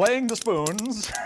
playing the spoons.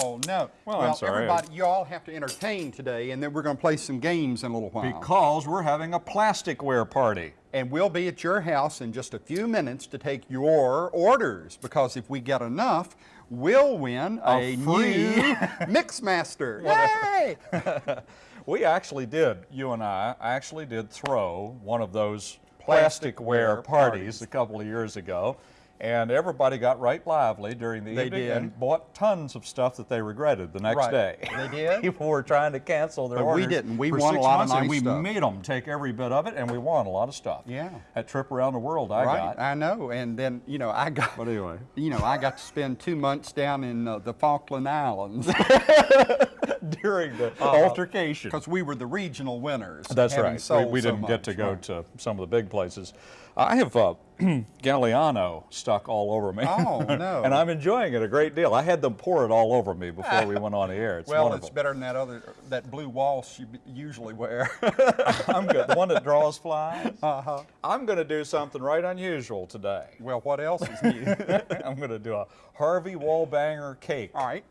Oh, no. Well, I'm sorry. everybody, you all have to entertain today, and then we're going to play some games in a little while. because we're having a plasticware party. and we'll be at your house in just a few minutes to take your orders, because if we get enough, we'll win a, A new Mixmaster. Yay! We actually did, you and I, actually did throw one of those Plasticware plasticware parties. parties a couple of years ago. And everybody got right lively during the They evening did. and bought tons of stuff that they regretted the next Right. day. They did? People were trying to cancel their But we didn't. We won a lot of months, and we stuff. made them take every bit of it, and we won a lot of stuff. Yeah. That trip around the world I right, got. I know. And then, you know, I got, But anyway. you know, I got to spend two months down in uh, the Falkland Islands during the altercation. because we were the regional winners. That's right. We, we didn't get to go right. to some of the big places. I have uh, Galliano stuck all over me. Oh, no. and I'm enjoying it a great deal. I had them pour it all over me before we went on the air. It's Well, wonderful. it's better than that other, that blue waltz you usually wear. I'm good. The one that draws flies. uh-huh. I'm going to do something right unusual today. Well, what else is new? I'm going to do a Harvey Wallbanger cake. All right.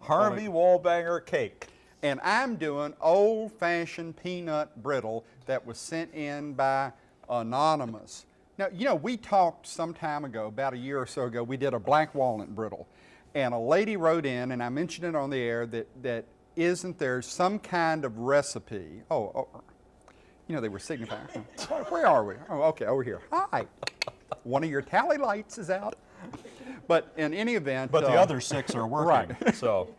Harvey Wallbanger cake. And I'm doing old-fashioned peanut brittle that was sent in by Anonymous. Now, you know, we talked some time ago, about a year or so ago, we did a black walnut brittle. And a lady wrote in, and I mentioned it on the air, that, that isn't there some kind of recipe? Oh, oh you know, they were signifying. Where- are we? Oh, okay, over here. Hi. One of your tally lights is out. But in any event. But the uh, other six are working. right. So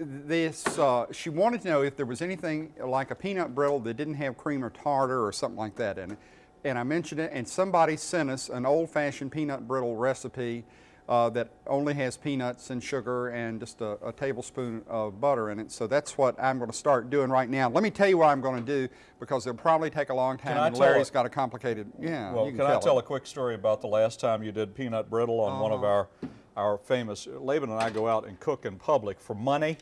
this, uh, she wanted to know if there was anything like a peanut brittle that didn't have cream or tartar or something like that in it. And I mentioned it, and somebody sent us an old-fashioned peanut brittle recipe uh, that only has peanuts and sugar and just a, a tablespoon of butter in it. So that's what I'm going to start doing right now. Let me tell you what I'm going to do because it'll probably take a long time. I and Larry's it? got a complicated. Yeah. Well, you can, I tell a quick story about the last time you did peanut brittle on one of our our famous Laban and I go out and cook in public for money.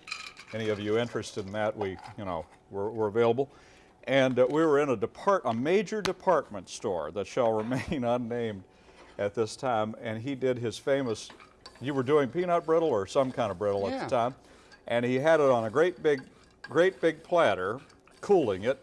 Any of you interested in that? We, you know, we're, we're available. And uh, we were in a depart a major department store that shall remain unnamed at this time, and he did his famous. You were doing peanut brittle or some kind of brittle at the time, and he had it on a great big, great big platter, cooling it,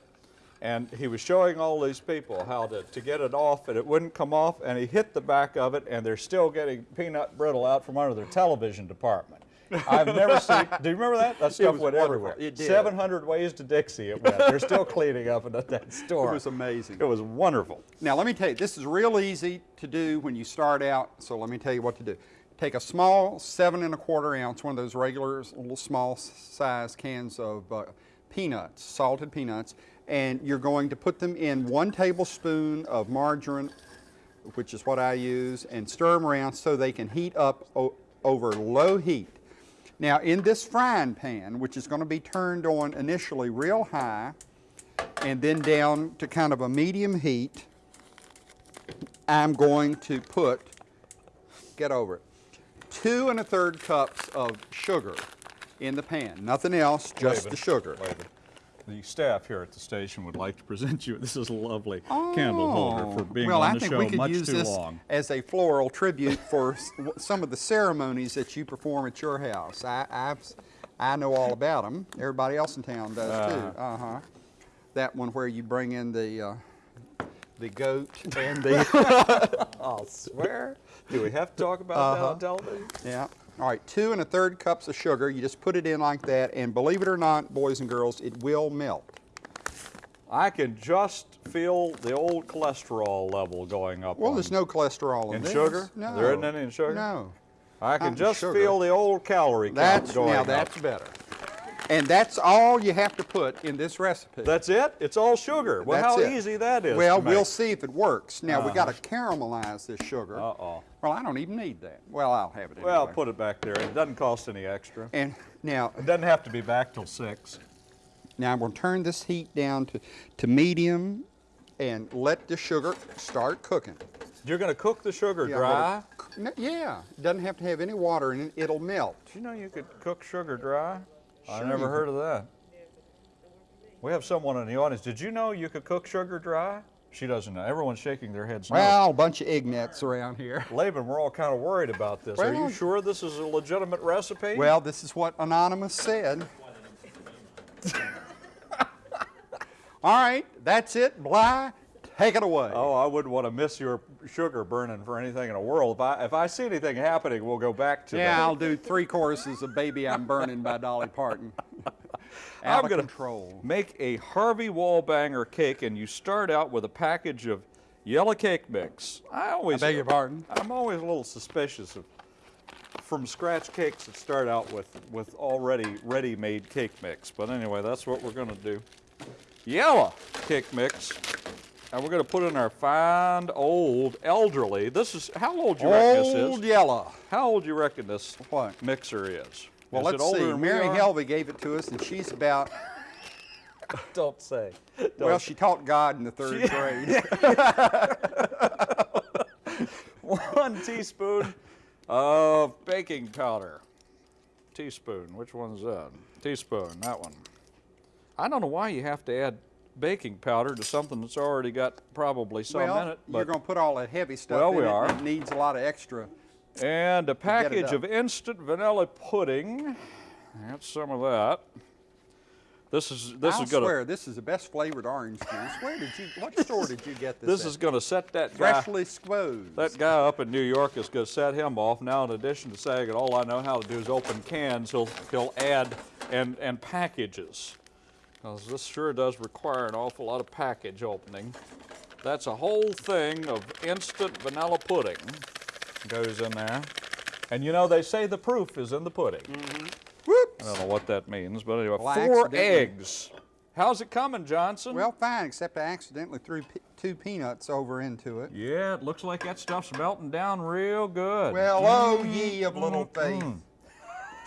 and he was showing all these people how to, to get it off and it wouldn't come off and he hit the back of it and they're still getting peanut brittle out from under their television department. I've never seen, do you remember that? That stuff went everywhere. It did. 700 ways to Dixie it went. They're still cleaning up at that store. It was amazing. It was wonderful. Now let me tell you, this is real easy to do when you start out, so let me tell you what to do. Take a small seven and a quarter ounce, one of those regular little small size cans of uh, peanuts, salted peanuts, and you're going to put them in one tablespoon of margarine, which is what I use, and stir them around so they can heat up o- over low heat. Now in this frying pan, which is going to be turned on initially real high, and then down to kind of a medium heat, I'm going to put, get over it, two and a third cups of sugar in the pan. Nothing else, just the sugar. The staff here at the station would like to present you. This is a lovely candle holder for being Oh. well, on I the think show we could much use too this long. as a floral tribute for some of the ceremonies that you perform at your house. I, I've, I know all about them. Everybody else in town does too. Uh-huh. That one where you bring in the, uh, the goat and the, I'll swear. Do we have to talk about that Uh-huh. on television? Yeah. All right, two and a third cups of sugar. You just put it in like that, and believe it or not, boys and girls, it will melt. I can just feel the old cholesterol level going up. Well, there's no cholesterol in In this. sugar? No. There isn't any in sugar? No. I can not just sugar. feel the old calorie count That's going now up. that's better. And that's all you have to put in this recipe. That's it? It's all sugar. Well, That's how it. easy that is. Well, we'll see if it works. Now we uh. got to caramelize this sugar. Uh-oh. Well, I don't even need that. Well, I'll have it anyway. Well, put it back there. It doesn't cost any extra. And now, It doesn't have to be back till six. now I'm going to turn this heat down to, to medium and let the sugar start cooking. You're going to cook the sugar Yeah, dry. no, yeah, it doesn't have to have any water in it. It'll melt. Do you know you could cook sugar dry? I never heard of that. We have someone in the audience. Did you know you could cook sugar dry? She doesn't know. Everyone's shaking their heads no. Well, a bunch of ignuts around here. Laban, we're all kind of worried about this. Are you sure this is a legitimate recipe? Well, this is what Anonymous said. All right, that's it. Bly, take it away. Oh, I wouldn't want to miss your sugar burning for anything in the world. If I, if I see anything happening, we'll go back to yeah, that. I'll do three choruses of Baby I'm Burning by Dolly Parton. I'm of gonna control. make a Harvey Wallbanger cake, and you start out with a package of yellow cake mix. I always I beg your pardon? I'm always a little suspicious of from scratch cakes that start out with with already ready-made cake mix. But anyway, that's what we're going to do. Yellow cake mix, and we're going to put in our fine old elderly. This is how old you reckon this is? Old? Yellow. How old do you reckon this What? mixer is? Well, is let's older see. than we Mary? Helvey gave it to us, and she's about, Don't say. well, she taught God in the third grade. one teaspoon of baking powder. Teaspoon, which one's that? Teaspoon, that one. I don't know why you have to add baking powder to something that's already got probably some in well, it. you're going to put all that heavy stuff Well, in we it, are. it needs a lot of extra. And a package of instant vanilla pudding. That's some of that. This is this I'll is gonna swear, this is the best flavored orange juice. Where did you, what store did you get this this at? is gonna set that guy Freshly squoze. That guy up in New York is going to set him off. Now, in addition to saying that all I know how to do is open cans, he'll, he'll add and, and packages. Because this sure does require an awful lot of package opening. That's a whole thing of instant vanilla pudding goes in there. And you know, they say the proof is in the pudding. Whoops. I don't know what that means, but anyway, Well, four eggs. How's it coming, Johnson? Well, fine, except I accidentally threw two peanuts over into it. yeah, it looks like that stuff's melting down real good. Well, oh ye of little Mm-hmm. faith.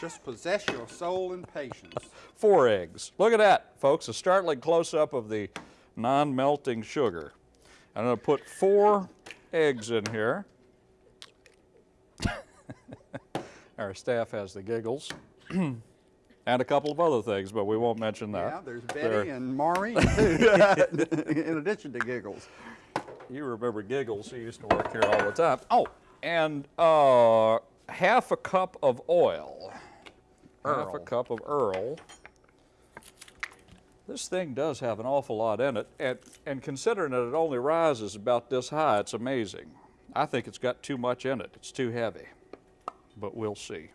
Just possess your soul in patience. four eggs. Look at that, folks, a startling close-up of the non-melting sugar. I'm gonna put four eggs in here. Our staff has the giggles. and a couple of other things, but we won't mention that. Yeah, there's There. Betty and Maureen, in addition to giggles. You remember Giggles, he used to work here all the time. Oh, and uh, half a cup of oil. Half a cup of Earl. This thing does have an awful lot in it, and, and considering that it only rises about this high, it's amazing. I think it's got too much in it. It's too heavy, but we'll see.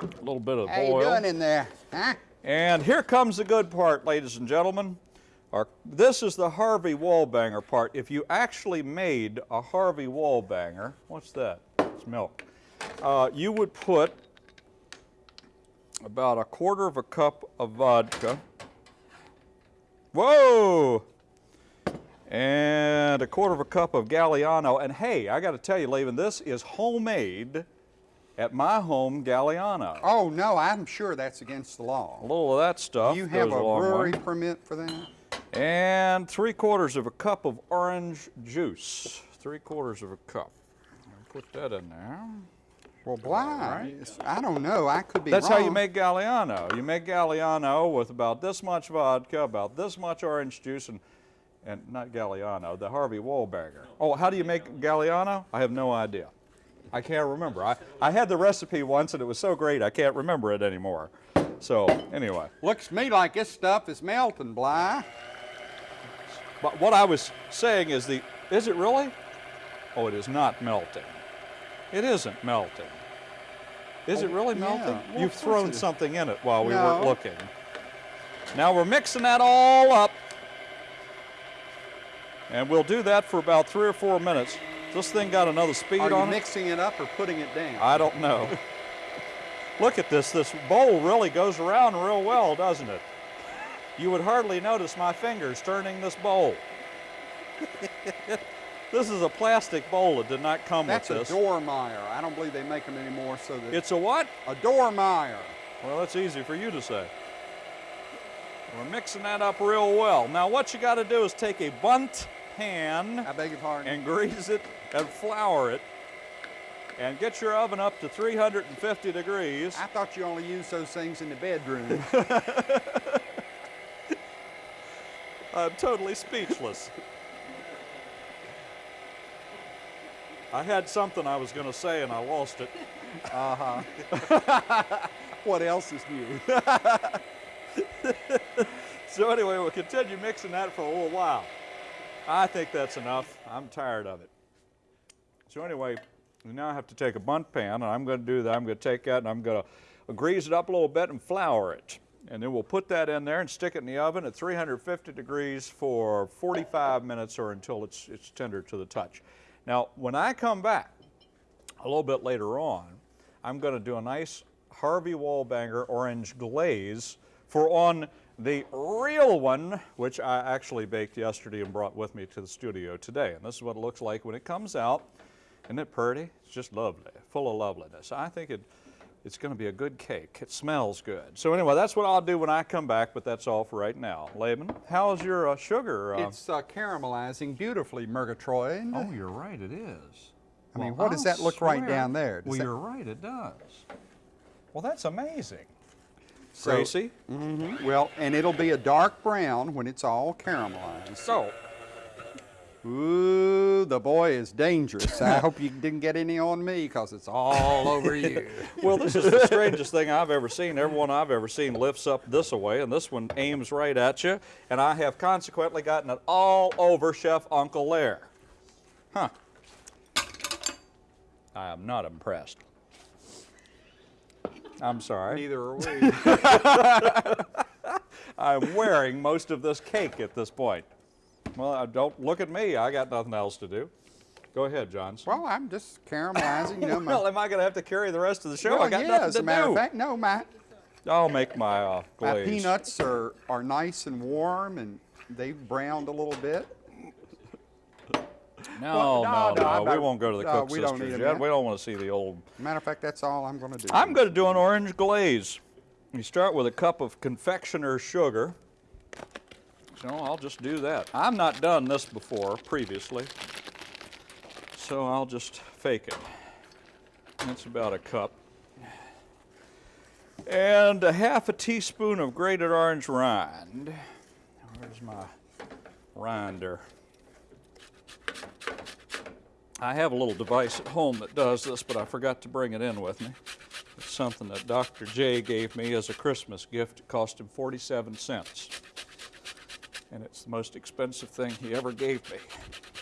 A little bit of How oil. you doing in there, huh? And here comes the good part, ladies and gentlemen. Our, this is the Harvey Wallbanger part. If you actually made a Harvey Wallbanger, what's that? It's milk. Uh, you would put about a quarter of a cup of vodka. Whoa! And a quarter of a cup of Galliano. And hey, I got to tell you, Laban, this is homemade at my home Galliano. Oh, no, I'm sure that's against the law. A little of that stuff. You have goes a long way. brewery permit for that? And three quarters of a cup of orange juice. Three quarters of a cup. Put that in there. Well, Bly, it's- I don't know. I could be That's wrong. how you make Galliano. You make Galliano with about this much vodka, about this much orange juice, and, and not Galliano, the Harvey Wallbanger. Oh, how do you make Galliano? I have no idea. I can't remember. I, I had the recipe once and it was so great I can't remember it anymore. So, anyway. Looks to me like this stuff is melting, Bly. But what I was saying is the, is it really? Oh, it is not melting. It isn't melting. Is it Oh, really yeah. melting? Well, You've thrown something in it while we weren't looking. Now we're mixing that all up. And we'll do that for about three or four minutes. This thing got another speed Are you on it? mixing it up or putting it down? I don't know. Look at this. This bowl really goes around real well, doesn't it? You would hardly notice my fingers turning this bowl. this is a plastic bowl. It did not come That's a with this. Dormeyer. I don't believe they make them anymore. So that It's a what? a Dormeyer. Well, that's easy for you to say. We're mixing that up real well. Now, what you got to do is take a Bundt pan I beg your pardon. and grease it and flour it and get your oven up to 350 degrees. I thought you only used those things in the bedroom. I'm totally speechless. I had something I was going to say and I lost it. Uh-huh. What else is new? So anyway, we'll continue mixing that for a little while. I think that's enough. I'm tired of it. So anyway, now have to take a Bundt pan, and I'm going to do that. I'm going to take that and I'm going to grease it up a little bit and flour it. And then we'll put that in there and stick it in the oven at 350 degrees for 45 minutes or until it's, it's tender to the touch. Now, when I come back a little bit later on, I'm going to do a nice Harvey Wallbanger orange glaze for on the real one, which I actually baked yesterday and brought with me to the studio today. And this is what it looks like when it comes out. Isn't it pretty? It's just lovely, full of loveliness. I think it, it's going to be a good cake. It smells good. So anyway, that's what I'll do when I come back, but that's all for right now. Laban, how's your uh, sugar? Uh, It's uh, caramelizing beautifully, Murgatroyd. oh, you're right, it is. I mean, what does that look right down there? Does well, you're right, it does. Well, that's amazing. So- Gracie? Mhm. Well, and it'll be a dark brown when it's all caramelized. So, Ooh, the boy is dangerous. I hope you didn't get any on me because it's all over you. well, this is the strangest thing I've ever seen. Everyone I've ever seen lifts up this away, and this one aims right at you. And I have consequently gotten it all over Chef Uncle Lair. Huh. I am not impressed. I'm sorry. Neither are we. I'm wearing most of this cake at this point. Well, uh, don't look at me. I got nothing else to do. Go ahead, John. well, I'm just caramelizing. You know, my, well, am I going to have to carry the rest of the show? well, I got yeah, nothing as to a matter do. of fact, no, my, I'll make my uh, my peanuts are, are nice and warm and they've browned a little bit. No, Well, no, no, no, no, we won't go to the no, Cook we don't Sisters yet. yet. We don't want to see the old. Matter of fact, that's all I'm going to do. I'm going to do an orange glaze. You start with a cup of confectioner's sugar. So I'll just do that. I've not done this before previously, so I'll just fake it. That's about a cup. And a half a teaspoon of grated orange rind. Where's my rinder? I have a little device at home that does this, but I forgot to bring it in with me. It's something that Dr. J gave me as a Christmas gift. It cost him 47 cents. And it's the most expensive thing he ever gave me.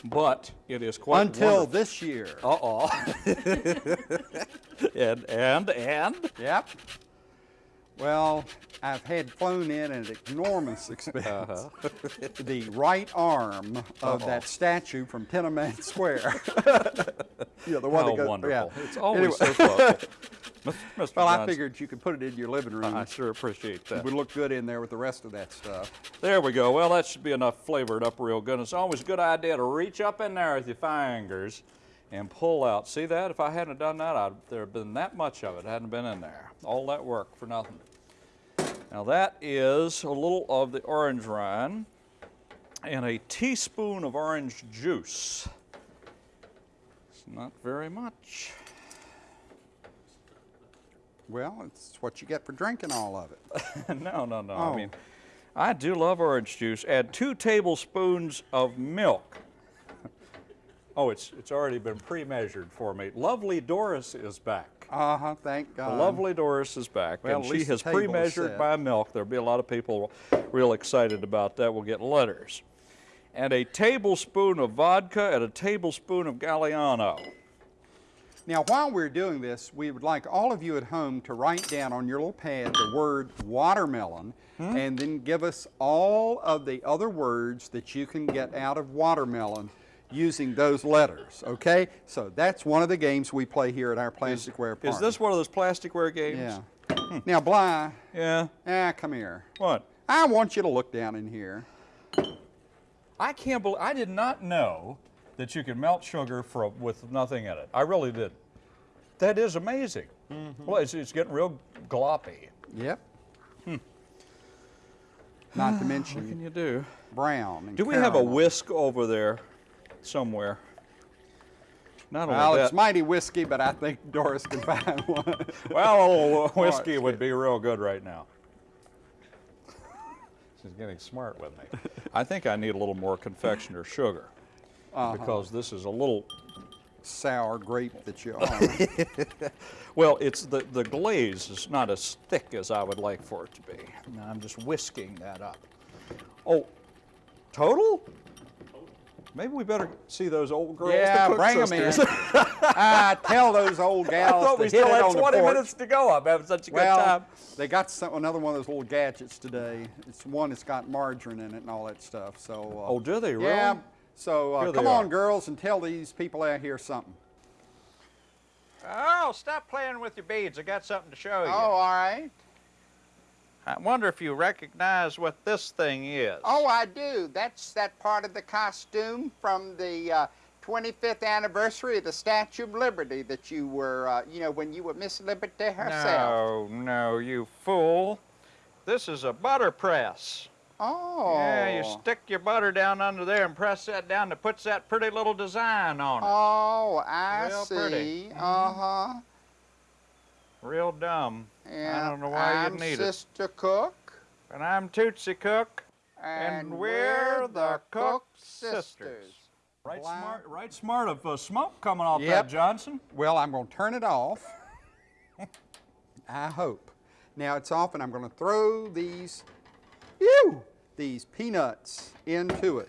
But it is quite Until wonderful. this year. Uh-oh. and, and, and? Yep. Well, I've had flown in at enormous expense Uh-huh. the right arm of that statue from Tiananmen Square. yeah, the one How that goes. wonderful. Yeah. It's always Anyway, so thoughtful. Mr. well, I figured you could put it in your living room. I sure appreciate that. It would look good in there with the rest of that stuff. There we go. Well, that should be enough flavored up real good. It's always a good idea to reach up in there with your fingers and pull out. See that? If I hadn't done that, I'd, there'd been that much of it hadn't been in there. All that work for nothing. Now that is a little of the orange rind and a teaspoon of orange juice. It's not very much. Well, it's what you get for drinking all of it. no, no, no. Oh. I mean, I do love orange juice. Add two tablespoons of milk. Oh, it's it's already been pre-measured for me. Lovely Doris is back. Uh huh. Thank God. lovely Doris is back, Well, and she has pre-measured my milk. There'll be a lot of people real excited about that. We'll get letters. And a tablespoon of vodka and a tablespoon of Galliano. Now, while we're doing this, we would like all of you at home to write down on your little pad the word watermelon Hmm? and then give us all of the other words that you can get out of watermelon using those letters, okay? So that's one of the games we play here at our plasticware party. Is this one of those plasticware games? Yeah. now, Bly, Yeah. ah, come here. What? I want you to look down in here. I can't believe I did not know that you can melt sugar for, with nothing in it. I really did. That is amazing. Mm-hmm. Well, it's, it's getting real gloppy. Yep. Hmm. Not to mention, What can you do? brown. Do we have a whisk over there somewhere? Not Well, it's mighty whiskey, but I think Doris can find one. well, a little whiskey it's would be real good right now. She's getting smart with me. I think I need a little more confectioner sugar Uh-huh. because this is a little sour grape that you are. Well, it's the, the glaze is not as thick as I would like for it to be. Now I'm just whisking that up. Oh, total? Maybe we better see those old girls. the yeah, Cook bring them in. sisters. ah, tell those old I gals thought we still had 20 minutes to go. I'm having such a good Well, time. they got some, another one of those little gadgets today. It's one that's got margarine in it and all that stuff. So. Uh, Oh, do they really? Yeah. So uh, come on, are. girls, and tell these people out here something. Oh, stop playing with your beads. I got something to show you. Oh, all right. I wonder if you recognize what this thing is. Oh, I do. That's that part of the costume from the uh, 25th anniversary of the Statue of Liberty that you were, uh, you know, when you were Miss Liberty herself. no, no, you fool. This is a butter press. Oh. Yeah, you stick your butter down under there and press that down. It puts that pretty little design on it. Oh, I Real see. pretty. Uh huh. Real dumb. Yeah. don't know why I'm you'd need it. Sister Cook. And I'm Tootsie Cook. And, And we're the Cook sisters. sisters. Right Wow. smart, right smart of uh, smoke coming off Yep. that, Johnson. Well, I'm going to turn it off. I hope. Now it's off, and I'm going to throw these, ew, these peanuts into it.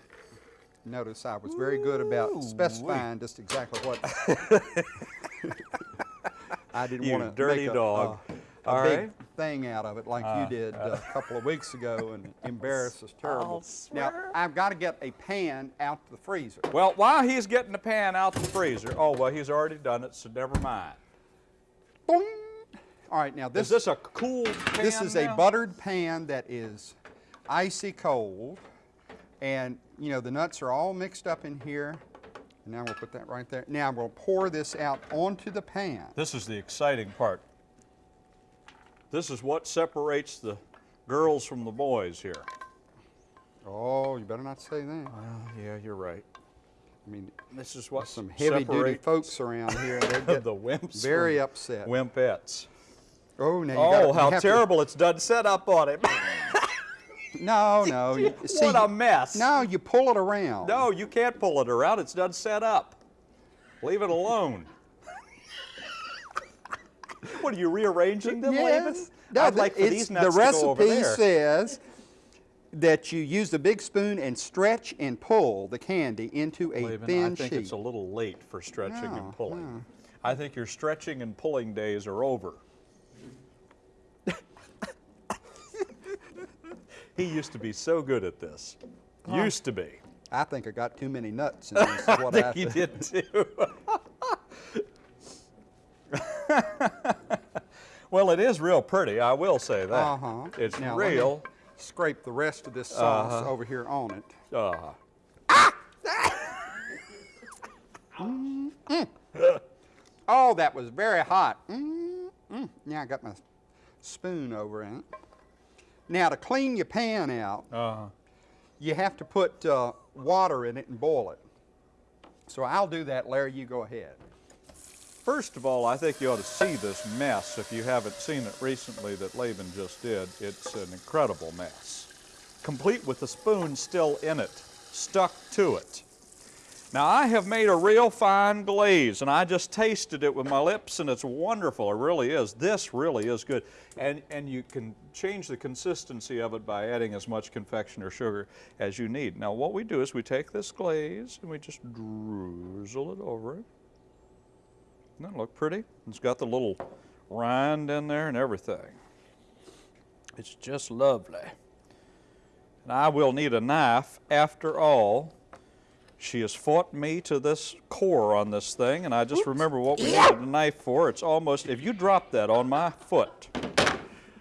Notice I was very good about specifying just exactly what. I didn't want to dirty make a, dog. a- a All big right. thing out of it like Uh, you did uh, a couple of weeks ago and embarrass us terrible. Now. I've got to get a pan out the freezer. Well, while he's getting the pan out the freezer, oh, well, he's already done it, so never mind. Boing. All right, now this Is this a cool pan This is a buttered pan that is icy cold. And, you know, the nuts are all mixed up in here. And now we'll put that right there. Now we'll pour this out onto the pan. This is the exciting part. This is what separates the girls from the boys here. Oh, you better not say that. Well, yeah, you're right. I mean, This is what some heavy duty folks around here—they're getting the wimps very upset. wimpettes. Oh, now you Oh, how have to- terrible it's done set up on him. no, no. you- see, what a mess. No, you pull it around. No, you can't pull it around. It's done set up. Leave it alone. what are you rearranging them, Laban? Yes. No, I'd the- like for these nuts the to go over recipe says that you use the big spoon and stretch and pull the candy into a Laban, thin I think sheet. it's a little late for stretching No, and pulling. no. I think your stretching and pulling days are over. He used to be so good at this. Used to be. I think I got too many nuts in this. Is what I I think you think. did too. well, it is real pretty. I will say that. Uh-huh. It's Now, real. Scrape the rest of this sauce Uh-huh. over here on it. Uh, Oh, that was very hot. Mm, mm. Now I got my spoon over in it. Now to clean your pan out, uh, you have to put uh, water in it and boil it. So I'll do that, Larry. You go ahead. First of all, I think you ought to see this mess if you haven't seen it recently that Laban just did. It's an incredible mess. Complete with the spoon still in it, stuck to it. Now, I have made a real fine glaze, and I just tasted it with my lips, and it's wonderful. It really is. This really is good. And, and you can change the consistency of it by adding as much confection or sugar as you need. Now, what we do is we take this glaze and we just drizzle it over it. Doesn't that look pretty? It's got the little rind in there and everything. It's just lovely. And I will need a knife after all. She has fought me to this core on this thing, and I just remember what we needed a knife for. It's almost, if you drop that on my foot,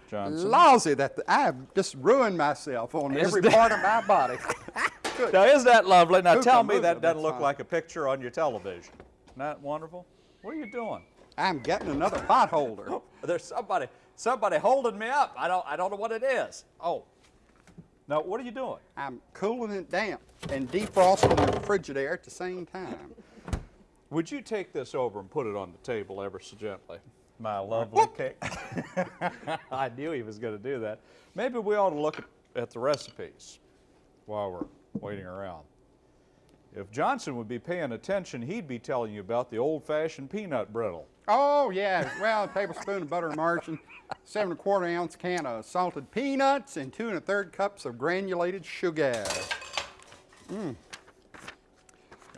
Johnson. Lousy that the, I've just ruined myself on Is every that- part of my body. Now, isn't that lovely? Now, Who tell me that doesn't look fine. like a picture on your television. Isn't that wonderful? What are you doing? I'm getting another pot holder. There's somebody, somebody holding me up. I don't, I don't know what it is. Oh. Now, what are you doing? I'm cooling it down and defrosting the refrigerator at the same time. Would you take this over and put it on the table ever so gently? My lovely cake. I knew he was going to do that. Maybe we ought to look at, at the recipes while we're waiting around. If Johnson would be paying attention, he'd be telling you about the old-fashioned peanut brittle. Oh, yeah. Well, a tablespoon of butter immersion, seven and a quarter ounce can of salted peanuts, and two and a third cups of granulated sugar. Mmm.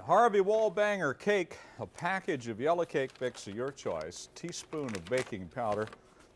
Harvey Wallbanger cake, a package of yellow cake mix of your choice, teaspoon of baking powder,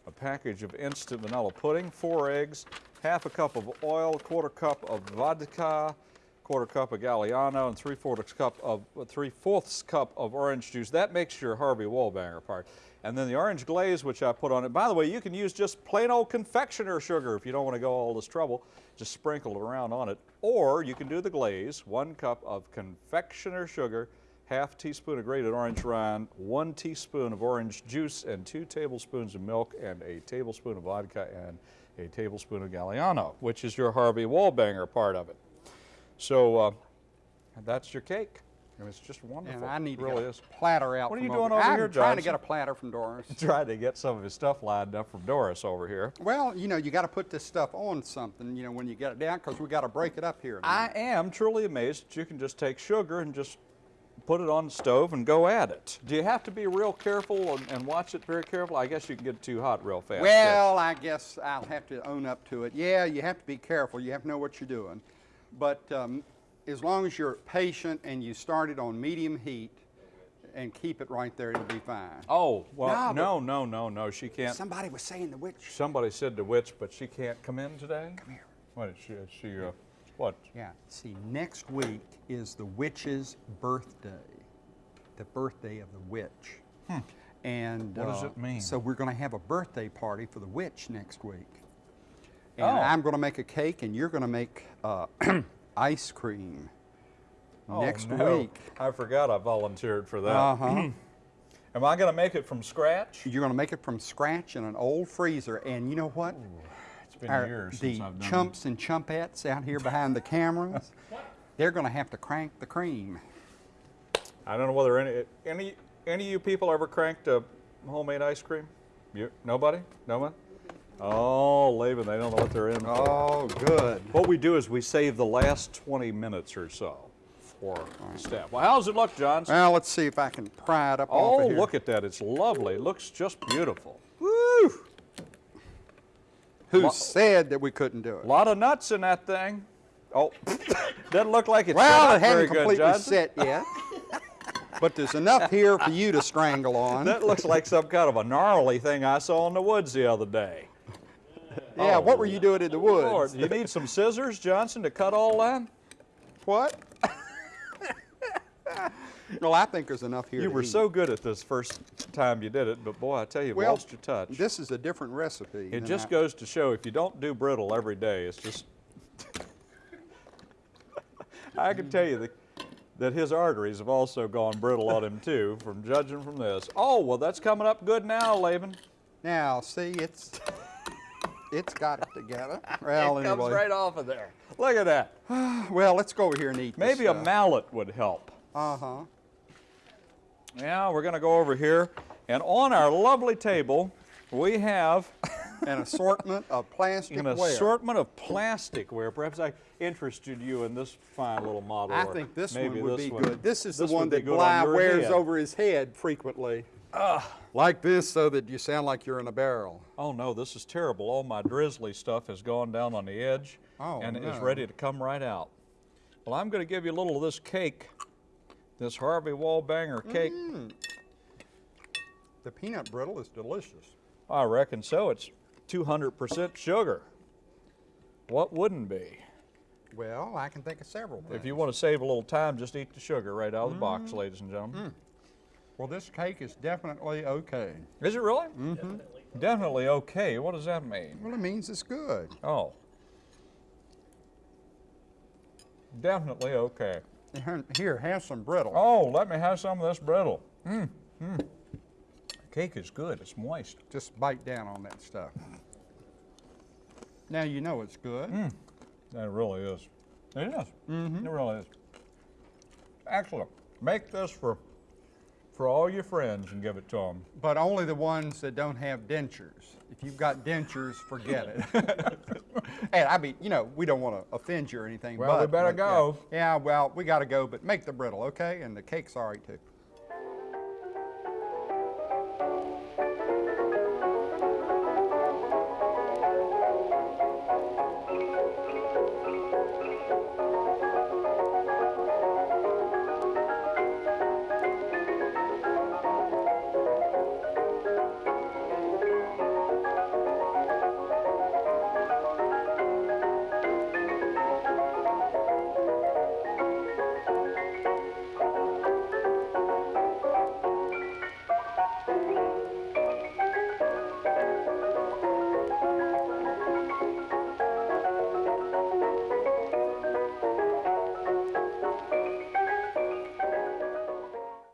a package of instant vanilla pudding, four eggs, half a cup of oil, quarter cup of vodka, quarter cup of Galliano, and three fourths cup of three fourths cup of orange juice. That makes your Harvey Wallbanger part. And then the orange glaze, which I put on it. By the way, you can use just plain old confectioner sugar if you don't want to go all this trouble. Just sprinkle it around on it. Or you can do the glaze, one cup of confectioner sugar, half teaspoon of grated orange rind, one teaspoon of orange juice, and two tablespoons of milk, and a tablespoon of vodka, and a tablespoon of Galliano, which is your Harvey Wallbanger part of it. So uh, that's your cake. And it's just wonderful. And I need it to really get is. a platter out What are you doing over I'm here, trying to get a platter from Doris. Trying to get some of his stuff lined up from Doris over here. Well, you know, you got to put this stuff on something, you know, when you get it down, because we got to break it up here. I am truly amazed that you can just take sugar and just put it on the stove and go at it. Do you have to be real careful and, and watch it very careful? I guess you can get it too hot real fast. Well, I guess I'll have to own up to it. Yeah, you have to be careful. You have to know what you're doing. But um, as long as you're patient and you start it on medium heat and keep it right there, it'll be fine. Oh, well, No, no, no, no, she can't. Somebody was saying the witch. Somebody said the witch, but she can't come in today? Come here. What is she, she, uh, what? Yeah. See, next week is the witch's birthday, the birthday of the witch. And Hmm. What does uh, it mean? So we're going to have a birthday party for the witch next week. And Oh. I'm going to make a cake, and you're going to make uh, ice cream next oh, no. week. I forgot I volunteered for that. Uh huh. Am I going to make it from scratch? you're going to make it from scratch in an old freezer, and you know what? It's been Our- years the since I've done The chumps and chumpettes out here behind the cameras, they're going to have to crank the cream. I don't know whether any any any of you people ever cranked a homemade ice cream. You nobody? No one? Oh, Laban, they don't know what they're in for. Oh, good. What we do is we save the last 20 minutes or so for the staff. Well, how's it look, John? Well, let's see if I can pry it up Oh, of look at that. It's lovely. It looks just beautiful. Woo! Who Lo- said that we couldn't do it? A lot of nuts in that thing. Oh, doesn't look like it's Well, it hadn't completely set yet. but there's enough here for you to strangle on. That looks like some kind of a gnarly thing I saw in the woods the other day. Yeah, oh, what Oh, were you doing in the woods? Lord, you need some scissors, Johnson, to cut all that? What? well, I think there's enough here You were eat. so good at this first time you did it, but boy, I tell you, well, lost your touch. This is a different recipe. it just I- goes to show if you don't do brittle every day, it's just. I can tell you that, that his arteries have also gone brittle on him too, from judging from this. Oh, well, that's coming up good now, Laban. Now, see, it's it's got it together. Well, it anyway. comes right off of there. Look at that. Well, let's go over here and eat. this Maybe a mallet would help. Uh huh. Yeah, we're going to go over here, and on our lovely table, we have An assortment of plastic an ware. assortment of plasticware. Perhaps I interested you in this fine little model. I think this maybe one would this be one. good. This is This the one that good on wears head. over his head frequently. Like this so that you sound like you're in a barrel. Oh no, this is terrible. All my drizzly stuff has gone down on the edge Oh, and is ready to come right out. Well, I'm going to give you a little of this cake, this Harvey Wallbanger cake. Mm. The peanut brittle is delicious. I reckon so. It's 200% sugar. What wouldn't be? Well, I can think of several things. If you want to save a little time, just eat the sugar right out of the box, Mm. ladies and gentlemen. Well, this cake is definitely okay. Is it really? Mm-hmm. Definitely okay. What does that mean? Well, it means it's good. Oh. Definitely okay. Here- Here, have some brittle. Oh, let me have some of this brittle. Mmm, mmm. Cake is good. It's moist. Just bite down on that stuff. Now you know it's good. That really is. It is. Mm-hmm. It really is. Excellent. Make this for for all your friends and give it to them. But only the ones that don't have dentures. If you've got dentures, forget it. and I mean, you know, we don't want to offend you or anything. Well, we better but, yeah. go. Yeah, well, we got to go, but make the brittle, okay? And the cake's all right too.